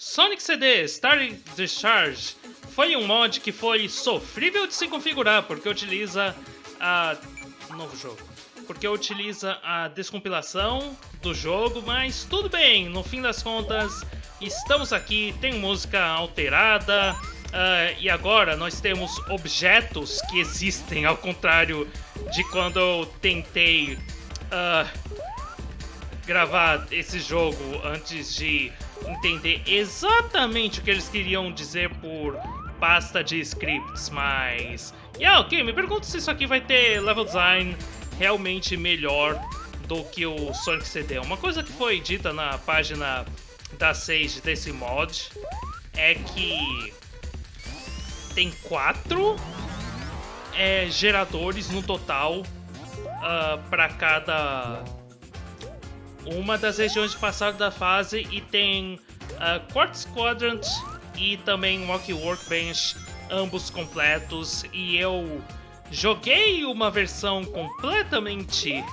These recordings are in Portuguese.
Sonic CD Star Discharge foi um mod que foi sofrível de se configurar porque utiliza a novo jogo, porque utiliza a descompilação do jogo, mas tudo bem, no fim das contas estamos aqui, tem música alterada uh, e agora nós temos objetos que existem ao contrário de quando eu tentei uh, gravar esse jogo antes de entender exatamente o que eles queriam dizer por pasta de scripts, mas... Yeah, ok, me pergunto se isso aqui vai ter level design realmente melhor do que o Sonic CD. Uma coisa que foi dita na página da Sage desse mod é que tem quatro é, geradores no total uh, para cada uma das regiões de passado da fase e tem uh, Quartz Quadrant e também Walkie Workbench, ambos completos. E eu joguei uma versão completamente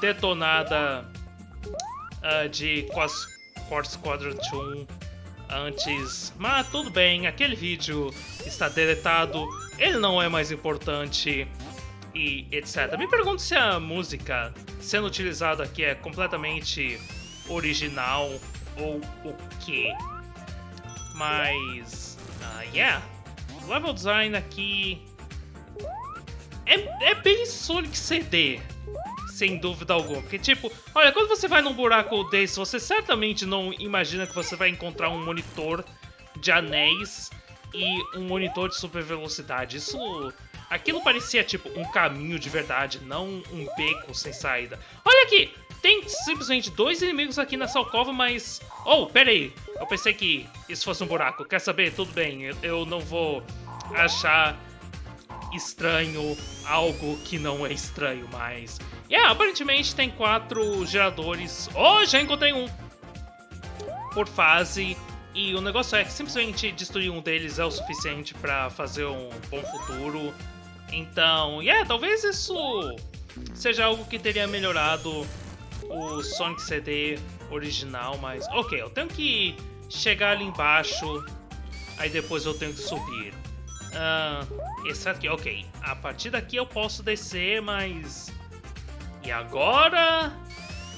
detonada uh, de Quartz Quadrant 1 antes, mas tudo bem, aquele vídeo está deletado, ele não é mais importante e etc. Me pergunto se a música sendo utilizada aqui é completamente original ou o quê. Mas, uh, yeah, level design aqui é, é bem Sonic CD, sem dúvida alguma. Porque, tipo, olha, quando você vai num buraco desse, você certamente não imagina que você vai encontrar um monitor de anéis e um monitor de super velocidade. Isso Aquilo parecia tipo um caminho de verdade, não um beco sem saída. Olha aqui! Tem simplesmente dois inimigos aqui nessa alcova, mas... Oh, pera aí! Eu pensei que isso fosse um buraco. Quer saber? Tudo bem, eu não vou achar estranho algo que não é estranho, mas... Yeah, aparentemente tem quatro geradores. Oh, já encontrei um! Por fase. E o negócio é que simplesmente destruir um deles é o suficiente para fazer um bom futuro. Então, yeah, talvez isso seja algo que teria melhorado o Sonic CD original, mas... Ok, eu tenho que chegar ali embaixo, aí depois eu tenho que subir. Uh, esse aqui, ok. A partir daqui eu posso descer, mas... E agora...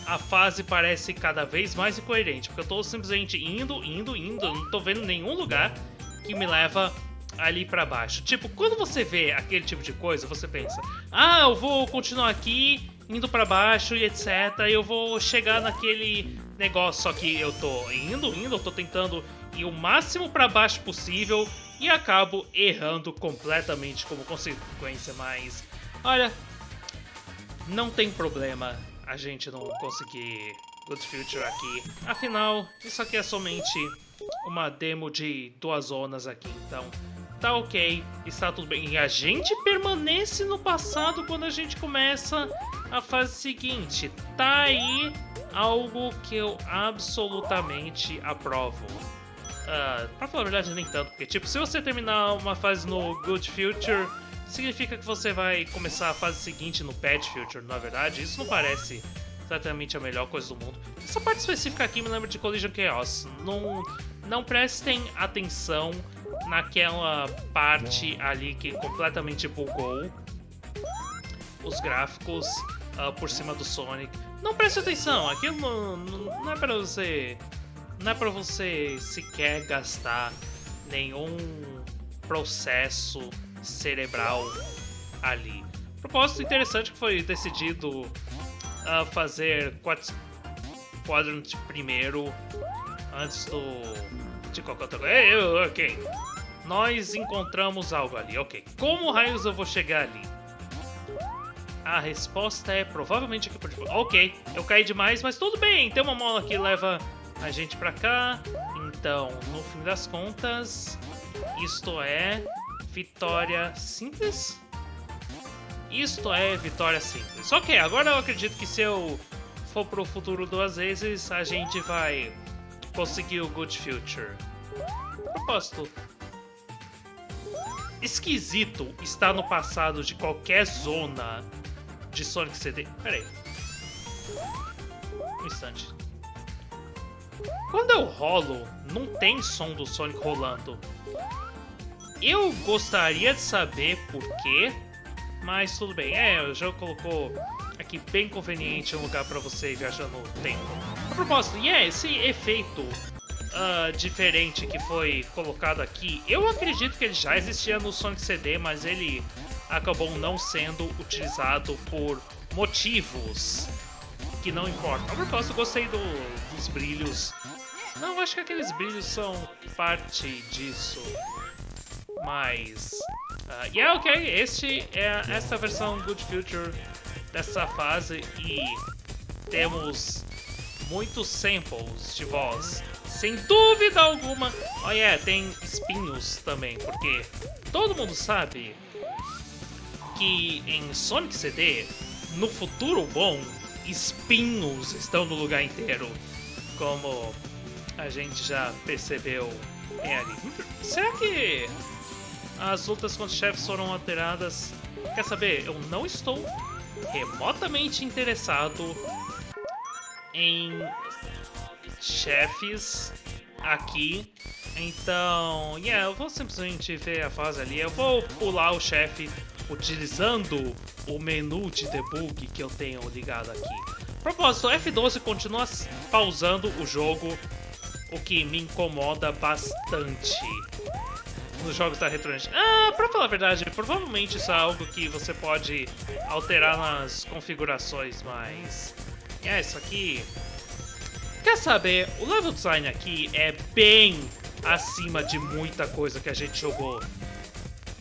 A fase parece cada vez mais incoerente, porque eu tô simplesmente indo, indo, indo, não tô vendo nenhum lugar que me leva ali para baixo. Tipo, quando você vê aquele tipo de coisa, você pensa: "Ah, eu vou continuar aqui, indo para baixo e etc. Eu vou chegar naquele negócio, só que eu tô indo, indo, eu tô tentando ir o máximo para baixo possível e acabo errando completamente como consequência, mas olha, não tem problema a gente não conseguir Good Future aqui. Afinal, isso aqui é somente uma demo de duas zonas aqui, então tá ok, está tudo bem. E a gente permanece no passado quando a gente começa a fase seguinte. Tá aí algo que eu absolutamente aprovo. Uh, pra falar a verdade, nem tanto, porque tipo, se você terminar uma fase no Good Future, significa que você vai começar a fase seguinte no Bad Future, na verdade. Isso não parece exatamente a melhor coisa do mundo. Essa parte específica aqui me lembra de Collision Chaos. Não, não prestem atenção naquela parte ali que completamente bugou os gráficos uh, por cima do Sonic. Não preste atenção, aquilo não, não é para você não é para você sequer gastar nenhum processo cerebral ali. Propósito interessante que foi decidido uh, fazer Quadrant primeiro antes do de qualquer outra coisa. Ok, nós encontramos algo ali, ok. Como raios eu vou chegar ali? A resposta é provavelmente aqui por debaixo. Ok, eu caí demais, mas tudo bem. Tem uma mola que leva a gente pra cá. Então, no fim das contas, isto é vitória simples? Isto é vitória simples. Ok, agora eu acredito que se eu for pro futuro duas vezes, a gente vai conseguir o Good Future. Propósito, esquisito estar no passado de qualquer zona de Sonic CD. Pera aí. Um instante. quando eu rolo, não tem som do Sonic rolando. Eu gostaria de saber por quê, mas tudo bem. É, o jogo colocou aqui bem conveniente um lugar para você viajar no tempo. A propósito, e é esse efeito uh, diferente que foi colocado aqui, eu acredito que ele já existia no Sonic CD, mas ele acabou não sendo utilizado por motivos que não importam. A propósito, gostei do, dos brilhos. Não, acho que aqueles brilhos são parte disso. Mas... Uh, yeah, ok, este é esta versão Good Future dessa fase e temos muitos samples de voz. Sem dúvida alguma. Oh yeah, tem espinhos também, porque todo mundo sabe que em Sonic CD, no futuro bom, espinhos estão no lugar inteiro. Como a gente já percebeu em ali. Será que as lutas contra chefes foram alteradas? Quer saber? Eu não estou remotamente interessado em chefes aqui. Então, yeah, eu vou simplesmente ver a fase ali. Eu vou pular o chefe utilizando o menu de debug que eu tenho ligado aqui. Propósito, F12 continua pausando o jogo, o que me incomoda bastante nos jogos da Retronet. Ah, pra falar a verdade, provavelmente isso é algo que você pode alterar nas configurações, mas... É, isso aqui... Quer saber, o level design aqui é bem acima de muita coisa que a gente jogou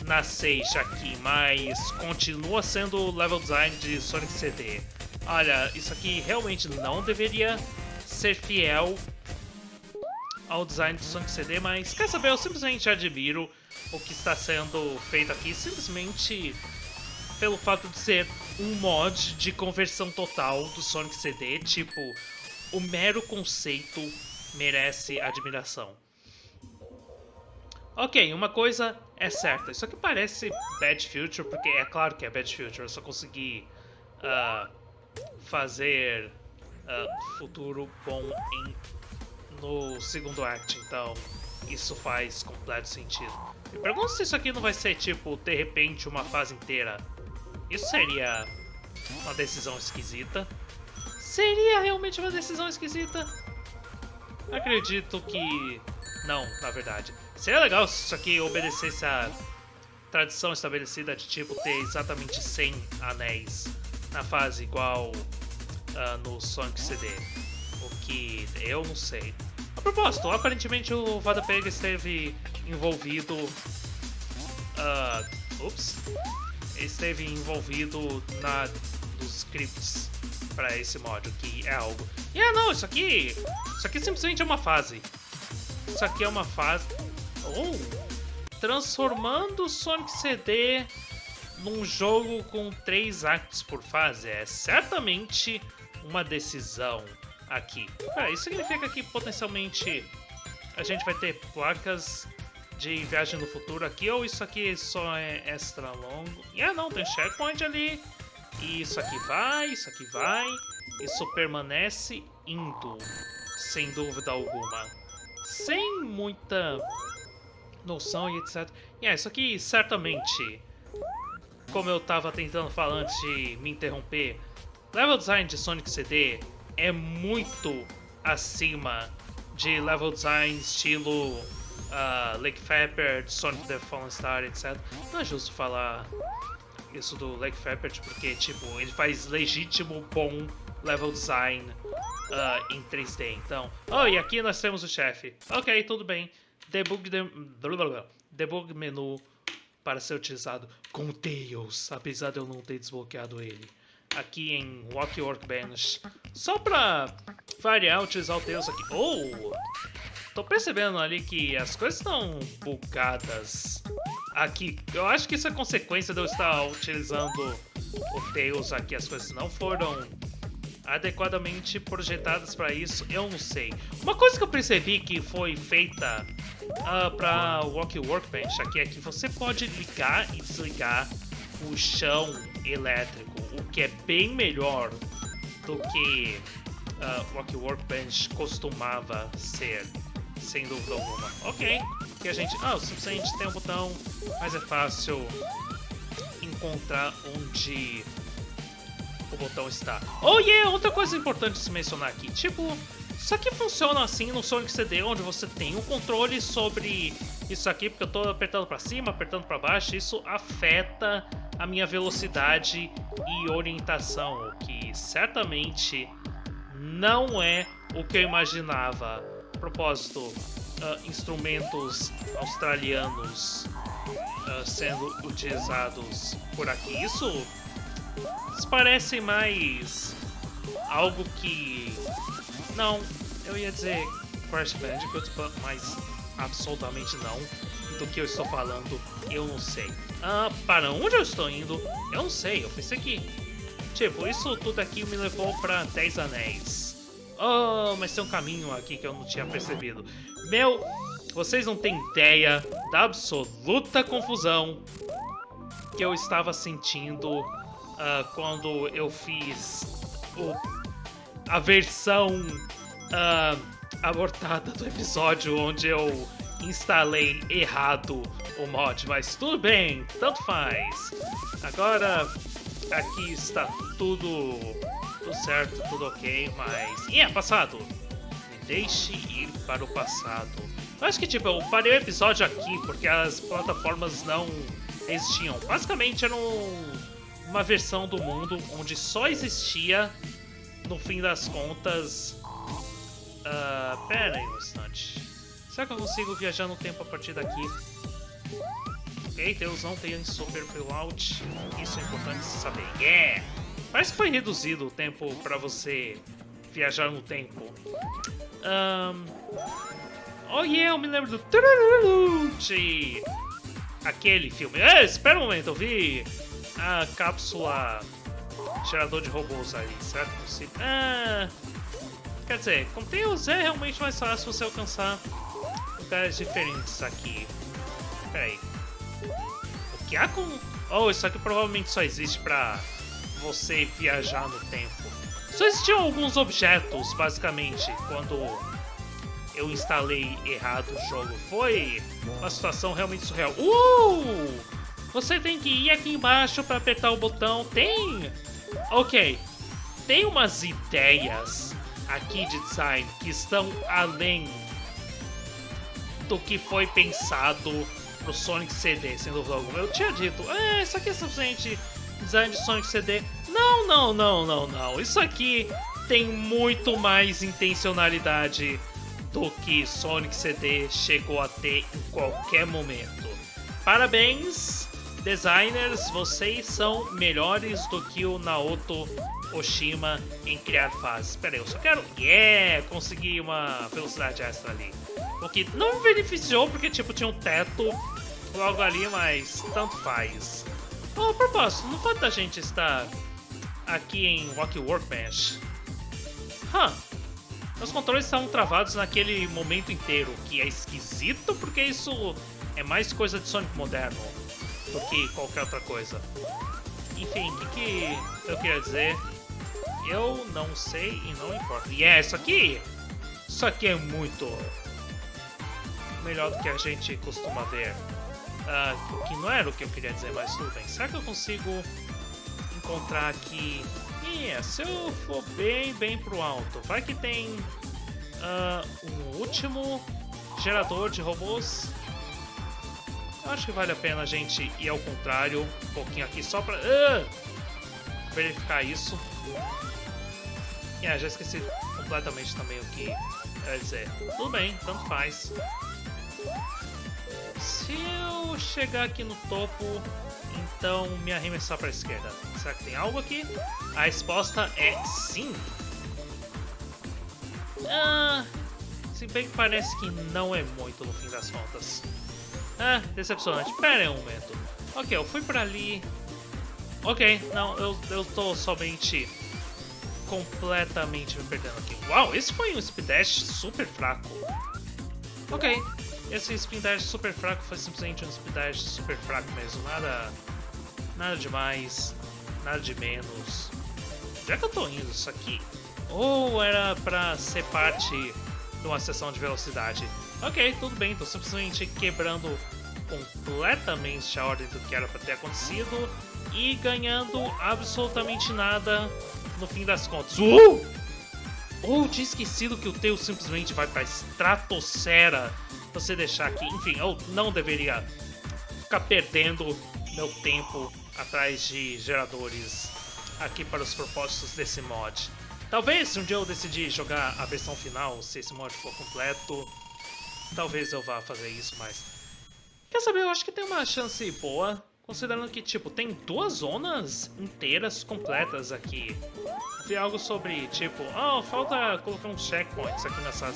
na Sage aqui, mas continua sendo o level design de Sonic CD. Olha, isso aqui realmente não deveria ser fiel ao design do Sonic CD, mas quer saber, eu simplesmente admiro o que está sendo feito aqui, simplesmente pelo fato de ser um mod de conversão total do Sonic CD, tipo, o mero conceito merece admiração. Ok, uma coisa é certa, isso aqui parece Bad Future, porque é claro que é Bad Future, eu só consegui uh, fazer uh, futuro bom em, no segundo act, então isso faz completo sentido. Me pergunto se isso aqui não vai ser, tipo, de repente uma fase inteira. Isso seria uma decisão esquisita. Seria realmente uma decisão esquisita? Acredito que não, na verdade. Seria legal se isso aqui obedecesse a tradição estabelecida de tipo ter exatamente 100 anéis na fase igual uh, no Sonic CD. O que eu não sei. A propósito, aparentemente o Vada Pega esteve envolvido. Uh, ups. Esteve envolvido na dos scripts para esse mod, que é algo. E ah, não, isso aqui. Isso aqui simplesmente é uma fase. Isso aqui é uma fase. Oh! Transformando Sonic CD num jogo com três actos por fase é certamente uma decisão aqui. Ah, isso significa que potencialmente a gente vai ter placas de viagem no futuro aqui, ou isso aqui só é extra longo? E ah não, tem checkpoint ali. E isso aqui vai, isso aqui vai. Isso permanece indo, sem dúvida alguma sem muita noção e etc. E é, isso aqui certamente, como eu estava tentando falar antes de me interromper, level design de Sonic CD é muito acima de level design estilo uh, Lake Pepper, Sonic the Fallen Star, etc. Não é justo falar isso do Lake Pepper, porque tipo, ele faz legítimo bom level design uh, em 3D. Então, oh, e aqui nós temos o chefe. Ok, tudo bem. Debug, de... Debug menu para ser utilizado com Tails, apesar de eu não ter desbloqueado ele. Aqui em Walk Workbench. Só pra variar, utilizar o Tails aqui. Oh! Tô percebendo ali que as coisas estão bugadas aqui. Eu acho que isso é consequência de eu estar utilizando o Tails aqui. As coisas não foram adequadamente projetadas para isso, eu não sei. Uma coisa que eu percebi que foi feita uh, ah, para Walk Workbench aqui é que você pode ligar e desligar o chão elétrico, o que é bem melhor do que uh, Rock Workbench costumava ser, sem dúvida alguma. Ok, que a gente... Ah, o suficiente tem um botão, mas é fácil encontrar onde o botão está. Oh yeah, outra coisa importante de se mencionar aqui, tipo, isso aqui funciona assim no Sonic CD, onde você tem um controle sobre isso aqui, porque eu estou apertando para cima, apertando para baixo, isso afeta a minha velocidade e orientação, o que certamente não é o que eu imaginava. Propósito, uh, instrumentos australianos uh, sendo utilizados por aqui. Isso, parece mais algo que... Não, eu ia dizer Crash Bandicoot, mas absolutamente não. Do que eu estou falando, eu não sei. Ah, para onde eu estou indo? Eu não sei, eu pensei que... Tipo, isso tudo aqui me levou para 10 anéis. Oh, mas tem um caminho aqui que eu não tinha percebido. Meu, vocês não têm ideia da absoluta confusão que eu estava sentindo uh, quando eu fiz o, a versão uh, abortada do episódio onde eu instalei errado o mod, mas tudo bem, tanto faz. Agora aqui está tudo, tudo certo, tudo ok, mas... E é, passado! Me deixe ir para o passado. Eu acho que, tipo, eu parei o episódio aqui porque as plataformas não existiam. Basicamente era um, uma versão do mundo onde só existia, no fim das contas, Uh, pera aí um instante. Será que eu consigo viajar no tempo a partir daqui? Ok, Deus não tem super out. Isso é importante saber. Yeah! Parece que foi reduzido o tempo para você viajar no tempo. Um... Oh yeah, eu me lembro do... De... Aquele filme. É, espera um momento, eu vi a cápsula gerador de robôs ali, certo? Ah... Quer dizer, como tem é realmente mais fácil você alcançar lugares diferentes aqui. Pera aí. O que há com... Oh, isso aqui provavelmente só existe pra você viajar no tempo. Só existiam alguns objetos, basicamente, quando eu instalei errado o jogo. Foi uma situação realmente surreal. Uh! Você tem que ir aqui embaixo para apertar o botão. Tem... Ok. Tem umas ideias aqui de design que estão além do que foi pensado pro Sonic CD, sem dúvida alguma. Eu tinha dito, é, isso aqui é simplesmente design de Sonic CD. Não, não, não, não, não. Isso aqui tem muito mais intencionalidade do que Sonic CD chegou a ter em qualquer momento. Parabéns, designers, vocês são melhores do que o Naoto Oshima em criar fases. Espera aí, eu só quero... Yeah! Consegui uma velocidade extra ali. O que não beneficiou porque, tipo, tinha um teto logo ali, mas tanto faz. Oh, a propósito, não pode da gente estar aqui em Rocky Workbench? Huh. Meus controles estavam travados naquele momento inteiro, que é esquisito porque isso é mais coisa de Sonic moderno do que qualquer outra coisa. Enfim, o que, que eu queria dizer? Eu não sei e não importa. E é isso aqui! Isso aqui é muito melhor do que a gente costuma ver. Uh, que não era o que eu queria dizer, mas tudo bem. Será que eu consigo encontrar aqui... Yeah, se eu for bem, bem pro alto, vai que tem uh, um último gerador de robôs. Eu acho que vale a pena a gente ir ao contrário, um pouquinho aqui, só pra uh, verificar isso. Yeah, já esqueci completamente também o que quer dizer. Tudo bem, tanto faz. Se eu chegar aqui no topo, então me arremessar para a esquerda. Será que tem algo aqui? A resposta é sim. Ah, se bem que parece que não é muito no fim das contas. Ah, decepcionante. Pera aí um momento. Ok, eu fui para ali. Ok, não, eu, eu tô somente completamente me perdendo aqui. Uau, esse foi um speed dash super fraco. Ok, esse speed dash super fraco foi simplesmente um speed dash super fraco mesmo. Nada, nada demais, nada de menos. Já que eu tô indo isso aqui? Ou era pra ser parte de uma sessão de velocidade? Ok, tudo bem, tô simplesmente quebrando completamente a ordem do que era pra ter acontecido e ganhando absolutamente nada no fim das contas. Uh! Ou tinha esquecido que o teu simplesmente vai pra estratosfera você deixar aqui. Enfim, eu não deveria ficar perdendo meu tempo atrás de geradores aqui para os propósitos desse mod. Talvez um dia eu decidir jogar a versão final, se esse mod for completo, talvez eu vá fazer isso, mas... Quer saber, eu acho que tem uma chance boa, considerando que, tipo, tem duas zonas inteiras completas aqui. Vi algo sobre, tipo, oh, falta colocar uns checkpoints aqui nessas...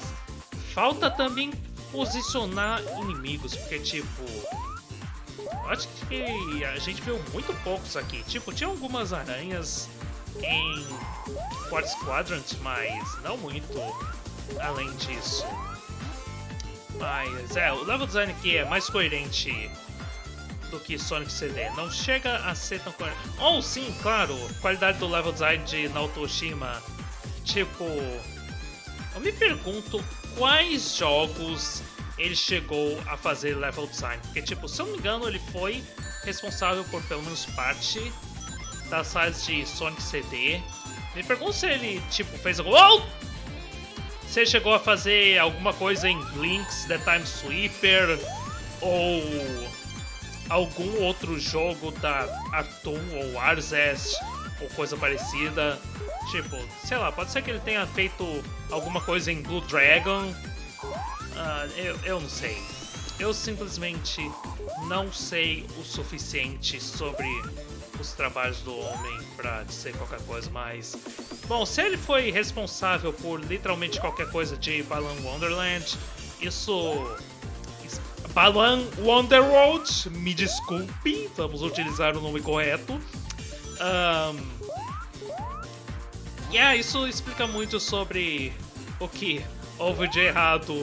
Falta também posicionar inimigos, porque, tipo... Acho que a gente viu muito poucos aqui. Tipo, tinha algumas aranhas em Quartz Quadrant, mas não muito além disso. Mas é, o level design aqui é mais coerente do que Sonic CD. Não chega a ser tão coerente. Ou oh, sim, claro, qualidade do level design de Naotoshima. Tipo, eu me pergunto quais jogos ele chegou a fazer level design. Porque, tipo, se eu não me engano, ele foi responsável por pelo menos parte das fases de Sonic CD. Me pergunto se ele, tipo, fez algum... Oh! Se ele chegou a fazer alguma coisa em Blinks, The Time Sweeper, ou algum outro jogo da Atom ou Arzest, ou coisa parecida. Tipo, sei lá, pode ser que ele tenha feito alguma coisa em Blue Dragon, Uh, eu, eu não sei. Eu simplesmente não sei o suficiente sobre os trabalhos do homem para dizer qualquer coisa mais. Bom, se ele foi responsável por literalmente qualquer coisa de Balan Wonderland, isso. Balan Wonderworld, me desculpe, vamos utilizar o nome correto. Um, yeah, isso explica muito sobre o que houve de errado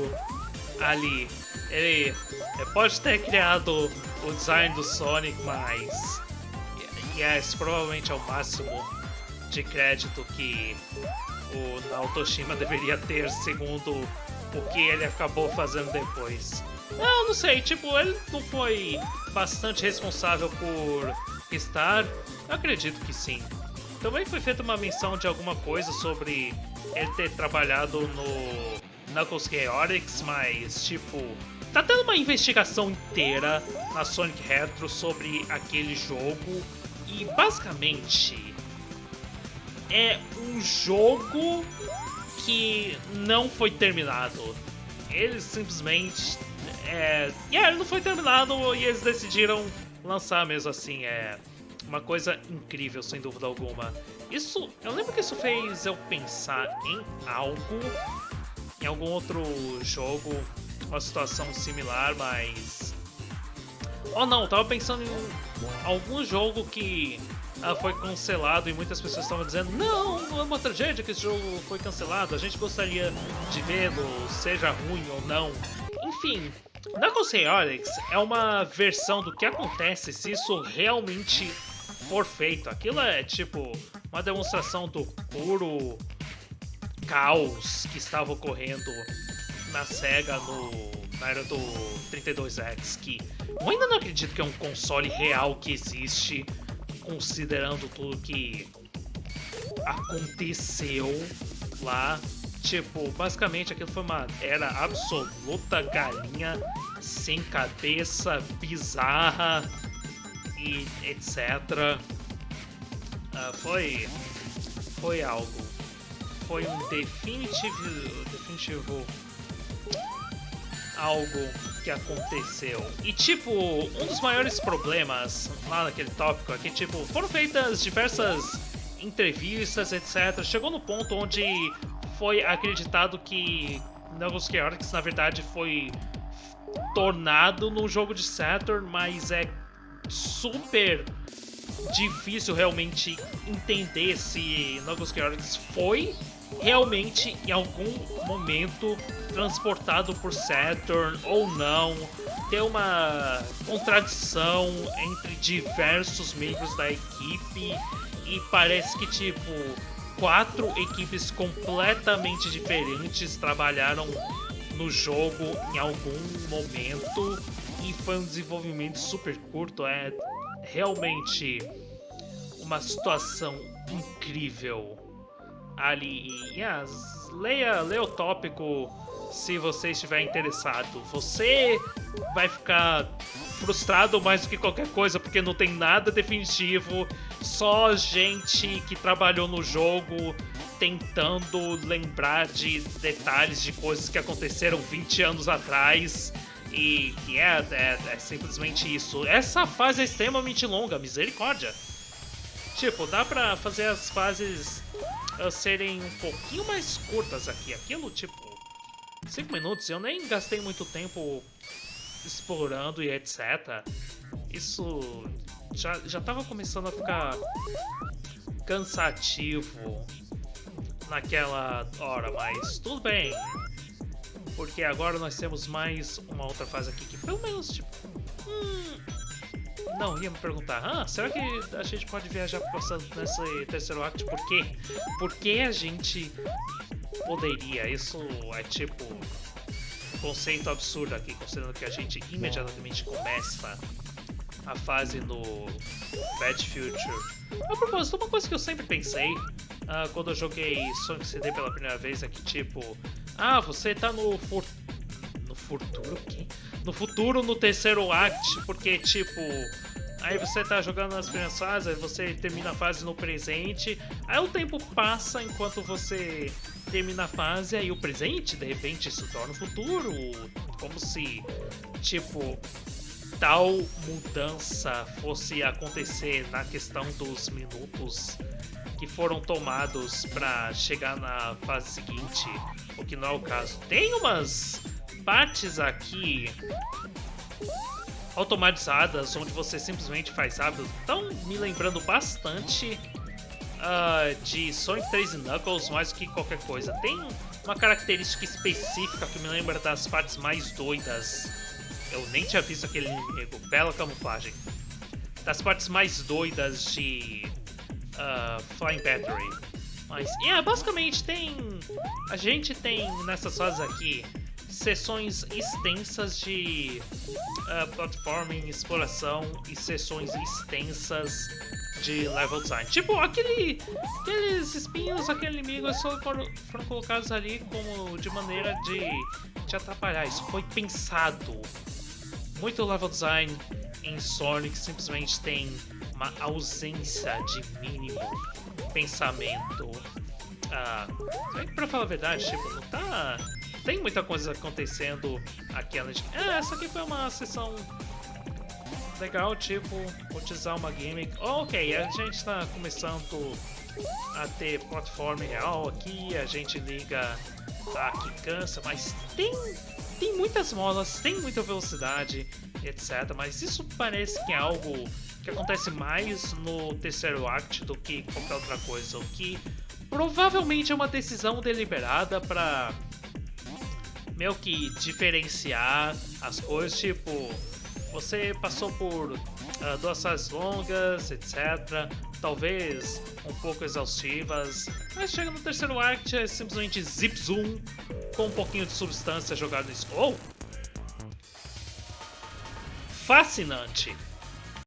ali. Ele, pode ter criado o design do Sonic, mas yes, provavelmente é o máximo de crédito que o Naotoshima deveria ter, segundo o que ele acabou fazendo depois. Não, não sei, tipo, ele não foi bastante responsável por estar? Eu acredito que sim. Também foi feita uma menção de alguma coisa sobre ele ter trabalhado no Knuckles Chaotix, mas tipo, tá tendo uma investigação inteira na Sonic Retro sobre aquele jogo e basicamente é um jogo que não foi terminado. Eles simplesmente. É, yeah, ele não foi terminado e eles decidiram lançar mesmo assim. É uma coisa incrível, sem dúvida alguma. Isso. Eu lembro que isso fez eu pensar em algo em algum outro jogo uma situação similar, mas. Oh não, tava pensando em algum jogo que ah, foi cancelado e muitas pessoas estavam dizendo não, é uma tragédia que esse jogo foi cancelado, a gente gostaria de vê-lo, seja ruim ou não. Enfim, Knuckles Chaotix é uma versão do que acontece se isso realmente for feito. Aquilo é tipo uma demonstração do puro caos que estava ocorrendo na SEGA no, na era do 32X, que eu ainda não acredito que é um console real que existe, considerando tudo que aconteceu lá. Tipo, basicamente aquilo foi uma era absoluta galinha sem cabeça, bizarra e etc. Uh, foi, foi algo foi um definitivo, definitivo algo que aconteceu. E tipo, um dos maiores problemas lá naquele tópico é que tipo, foram feitas diversas entrevistas, etc. Chegou no ponto onde foi acreditado que Knuckles Chaotix na verdade foi tornado num jogo de Saturn, mas é super difícil realmente entender se Knuckles Chaotix foi realmente em algum momento transportado por Saturn ou não. Tem uma contradição entre diversos membros da equipe e parece que tipo quatro equipes completamente diferentes trabalharam no jogo em algum momento e foi um desenvolvimento super curto. É realmente uma situação incrível ali. Yes, leia, leia o tópico se você estiver interessado. Você vai ficar frustrado mais do que qualquer coisa porque não tem nada definitivo, só gente que trabalhou no jogo tentando lembrar de detalhes de coisas que aconteceram 20 anos atrás. E que é, é, é simplesmente isso. Essa fase é extremamente longa, misericórdia. Tipo, dá pra fazer as fases uh, serem um pouquinho mais curtas aqui. Aquilo, tipo, 5 minutos. Eu nem gastei muito tempo explorando e etc. Isso já, já tava começando a ficar cansativo naquela hora, mas tudo bem. Porque agora nós temos mais uma outra fase aqui que pelo menos, tipo... Hum, não, ia me perguntar, ah, será que a gente pode viajar pro passado nesse terceiro ato? Por quê? Por que a gente poderia? Isso é tipo conceito absurdo aqui, considerando que a gente imediatamente começa a fase no Bad Future. A propósito, uma coisa que eu sempre pensei uh, quando eu joguei Sonic CD pela primeira vez é que tipo, ah, você tá no for... no futuro, quê? No futuro, no terceiro act, porque tipo, aí você tá jogando nas primeiras fases, aí você termina a fase no presente, aí o tempo passa enquanto você termina a fase, aí o presente de repente se torna o futuro, como se, tipo, tal mudança fosse acontecer na questão dos minutos que foram tomados para chegar na fase seguinte, o que não é o caso. Tem umas partes aqui automatizadas onde você simplesmente faz rápido, estão me lembrando bastante uh, de Sonic 3 Knuckles mais do que qualquer coisa. Tem uma característica específica que me lembra das partes mais doidas. Eu nem tinha visto aquele inimigo, bela camuflagem. Das partes mais doidas de uh, Flying Battery. Mas, yeah, basicamente tem... A gente tem nessas fases aqui sessões extensas de uh, platforming, exploração e sessões extensas de level design. Tipo, aquele, aqueles espinhos, aquele inimigo só foram, foram colocados ali como de maneira de te atrapalhar. Isso foi pensado. Muito level design em Sonic simplesmente tem uma ausência de mínimo pensamento. Ah, pra falar a verdade, tipo, não tá tem muita coisa acontecendo aqui. Ah, essa aqui foi uma sessão legal, tipo, utilizar uma gimmick. Oh, ok, a gente está começando a ter plataforma real aqui, a gente liga a que cansa, mas tem, tem muitas molas, tem muita velocidade, etc. Mas isso parece que é algo que acontece mais no terceiro act do que qualquer outra coisa, o que provavelmente é uma decisão deliberada para meio que diferenciar as coisas, tipo, você passou por uh, duas fases longas, etc. Talvez um pouco exaustivas, mas chega no terceiro act é simplesmente zip zoom com um pouquinho de substância jogada no Oh! Fascinante!